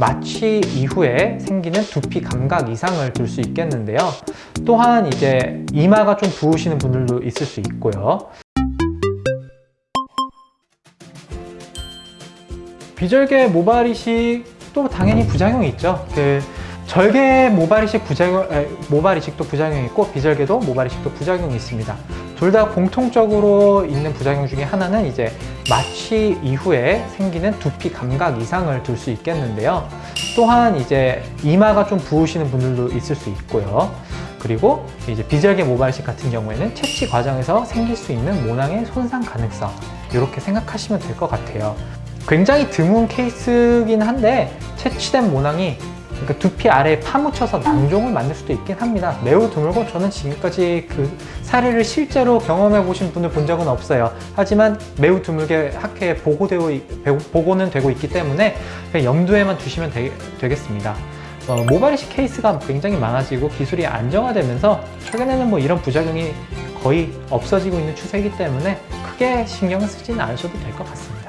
마취 이후에 생기는 두피 감각 이상을 들수 있겠는데요. 또한 이제 이마가 좀 부으시는 분들도 있을 수 있고요. 비절개 모발 이식도 당연히 부작용이 있죠. 그 절개 모발 이식 부작용, 에, 모발 이식도 부작용이 있고 비절개도 모발 이식도 부작용이 있습니다. 둘 다 공통적으로 있는 부작용 중에 하나는 이제 마취 이후에 생기는 두피 감각 이상을 들수 있겠는데요. 또한 이제 이마가 좀 부으시는 분들도 있을 수 있고요. 그리고 이제 비절개 모발이식 같은 경우에는 채취 과정에서 생길 수 있는 모낭의 손상 가능성 이렇게 생각하시면 될 것 같아요. 굉장히 드문 케이스긴 한데 채취된 모낭이 그러니까 두피 아래에 파묻혀서 낭종을 만들 수도 있긴 합니다. 매우 드물고 저는 지금까지 그 사례를 실제로 경험해 보신 분을 본 적은 없어요. 하지만 매우 드물게 학회에 보고되고, 있- 보고는 되고 있기 때문에 염두에만 두시면 되, 겠습니다 어, 모발 이식 케이스가 굉장히 많아지고 기술이 안정화되면서 최근에는 뭐 이런 부작용이 거의 없어지고 있는 추세이기 때문에 크게 신경을 쓰지는 않으셔도 될 것 같습니다.